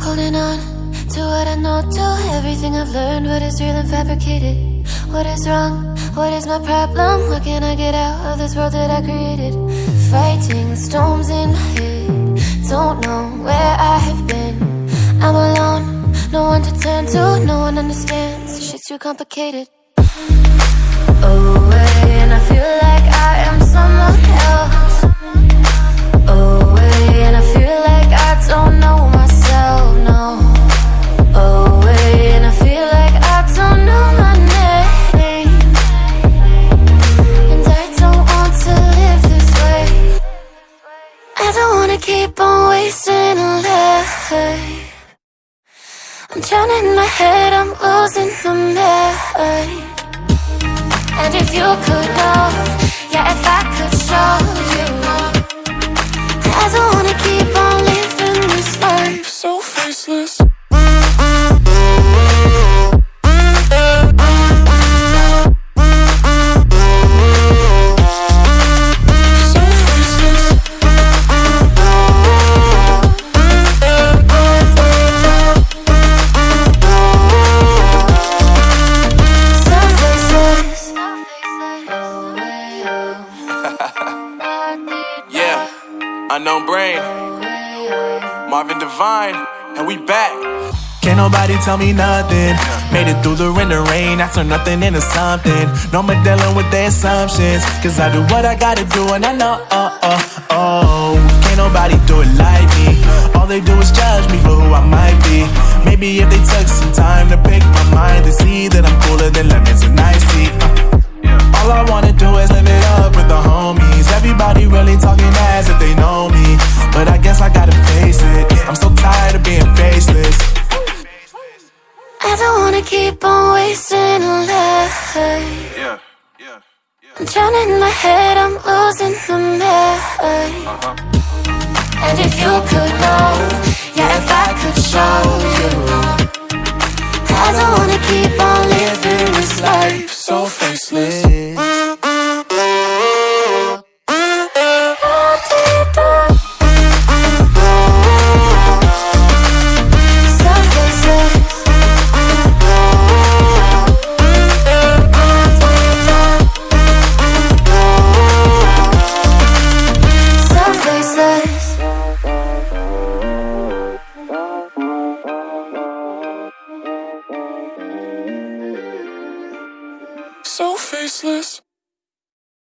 Holding on to what I know, to everything I've learned. What is real and fabricated? What is wrong? What is my problem? What can I get out of this world that I created? Fighting the storms in my head. Don't know where I have been. I'm alone, no one to turn to, no one understands. Shit's too complicated. Oh, Away, and I feel like keep on wasting life. I'm drowning in my head, I'm losing my mind. And if you could unknown brain, Marvin Devine, and we back. Can't nobody tell me nothing. Made it through the rain and rain. I turn nothing into something. No more dealing with their assumptions. Cause I do what I gotta do and I know, oh, oh, oh. Can't nobody do it like me. All they do is judge me for who I might be. Maybe if they took keep on wasting life yeah, yeah, yeah. I'm drowning in my head, I'm losing the mind uh -huh. And if you could know, yeah, if I could show you I don't wanna keep on living this life so faceless so faceless.